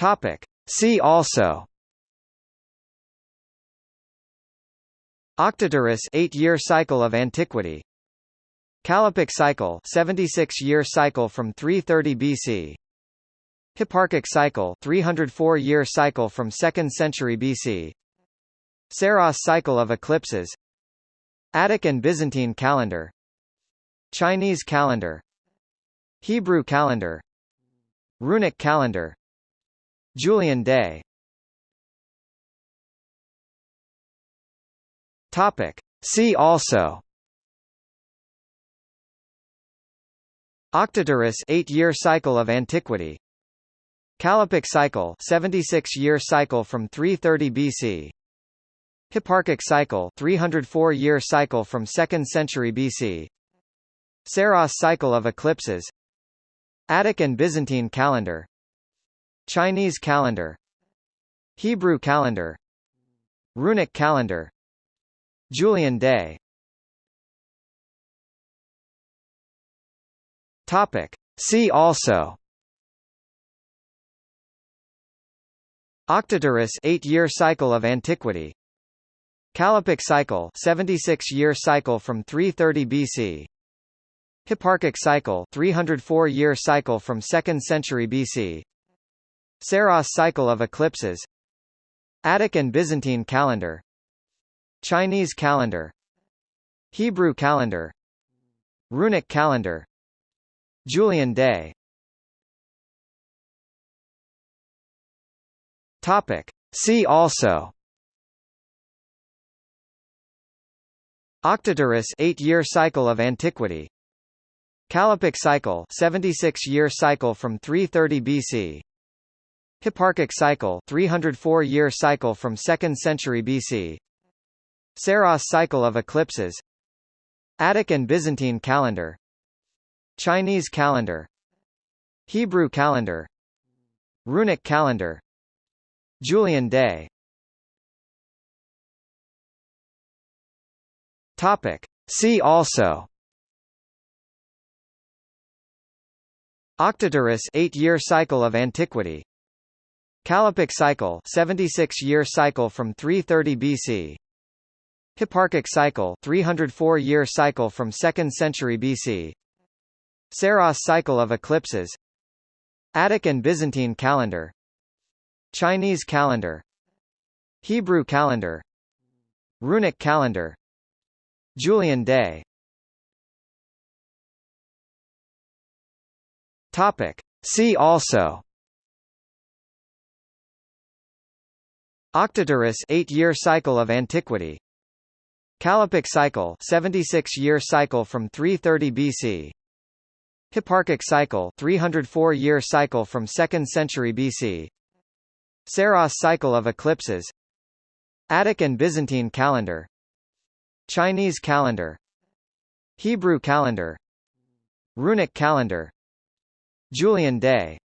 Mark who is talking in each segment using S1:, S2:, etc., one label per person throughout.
S1: Topic. See also. Octaeteris 8-year cycle of antiquity. Callippic cycle 76-year cycle from 330 BC Hipparchic cycle 304-year cycle from 2nd century BC Saros cycle of eclipses. Attic and Byzantine calendar. Chinese calendar. Hebrew calendar. Runic calendar Julian day. Topic. See also. Octaeteris 8-year cycle of antiquity. Callippic cycle 76-year cycle from 330 BC Hipparchic cycle 304-year cycle from 2nd century BC Saros cycle of eclipses. Attic and Byzantine calendar Chinese calendar Hebrew calendar Runic calendar Julian day. Topic. See also. Octaeteris 8-year cycle of antiquity. Callippic cycle 76-year cycle from 330 BC Hipparchic cycle 304-year cycle from 2nd century BC Saros cycle of eclipses. Attic and Byzantine calendar. Chinese calendar. Hebrew calendar. Runic calendar. Julian day. Topic. See also. Octaeteris 8-year cycle of antiquity. Callippic cycle 76-year cycle from 330 BC Hipparchic cycle 304-year cycle from 2nd century BC Saros cycle of eclipses. Attic and Byzantine calendar. Chinese calendar. Hebrew calendar. Runic calendar. Julian day. Topic. See also. Octaeteris 8-year cycle of antiquity Callippic cycle 76-year cycle from 330 BC Hipparchic cycle 304-year cycle from 2nd century BC Saros cycle of eclipses. Attic and Byzantine calendar. Chinese calendar. Hebrew calendar. Runic calendar. Julian day. Topic. See also Octaeteris 8-year cycle of antiquity. Callippic cycle 76-year cycle from 330 BC Hipparchic cycle 304-year cycle from 2nd century BC Saros cycle of eclipses. Attic and Byzantine calendar. Chinese calendar. Hebrew calendar. Runic calendar. Julian day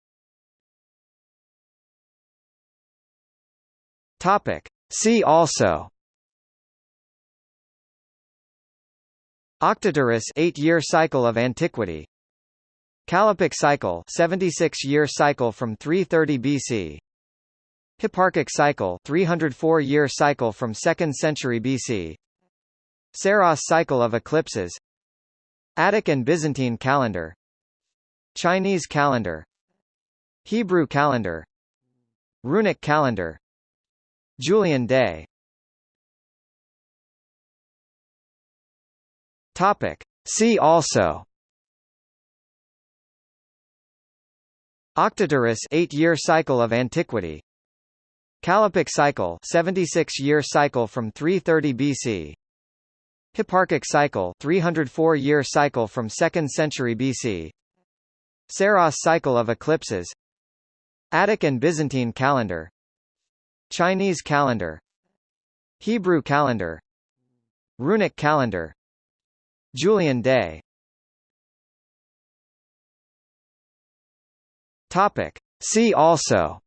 S1: Topic. See also. Octaeteris 8-year cycle of antiquity. Callippic cycle 76-year cycle from 330 BC Hipparchic cycle 304-year cycle from 2nd century BC Saros cycle of eclipses. Attic and Byzantine calendar. Chinese calendar. Hebrew calendar. Runic calendar Julian day. Topic. See also. Octaeteris 8-year cycle of antiquity. Callippic cycle 76-year cycle from 330 BC Hipparchic cycle 304-year cycle from 2nd century BC Saros cycle of eclipses. Attic and Byzantine calendar Chinese calendar Hebrew calendar Runic calendar Julian day. Topic. See also.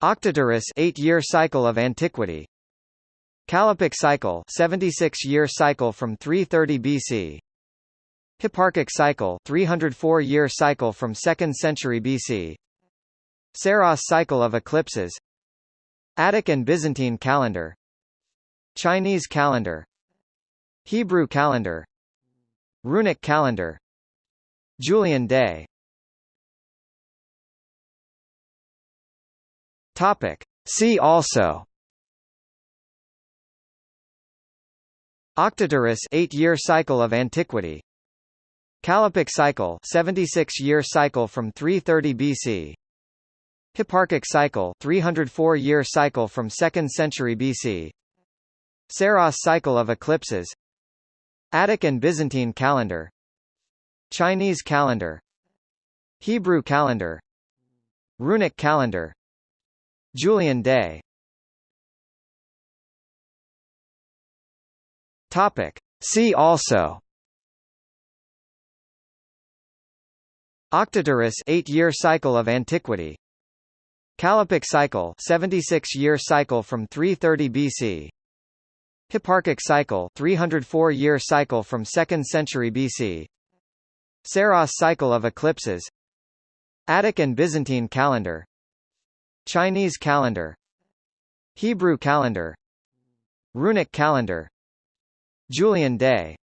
S1: Octaeteris 8-year cycle of antiquity. Callippic cycle 76-year cycle from 330 BC Hipparchic cycle 304 year cycle from 2nd century BC Saros cycle of eclipses. Attic and Byzantine calendar. Chinese calendar. Hebrew calendar. Runic calendar. Julian day. Topic. See also. Octaeteris 8-year cycle of antiquity. Callippic cycle 76-year cycle from 330 BC Hipparchic cycle 304-year cycle from 2nd century BC Saros cycle of eclipses. Attic and Byzantine calendar. Chinese calendar. Hebrew calendar. Runic calendar. Julian day. Topic. See also. Octaeteris 8-year cycle of antiquity Callippic cycle 76-year cycle from 330 BC Hipparchic cycle 304-year cycle from 2nd century BC Saros cycle of eclipses. Attic and Byzantine calendar. Chinese calendar. Hebrew calendar. Runic calendar. Julian day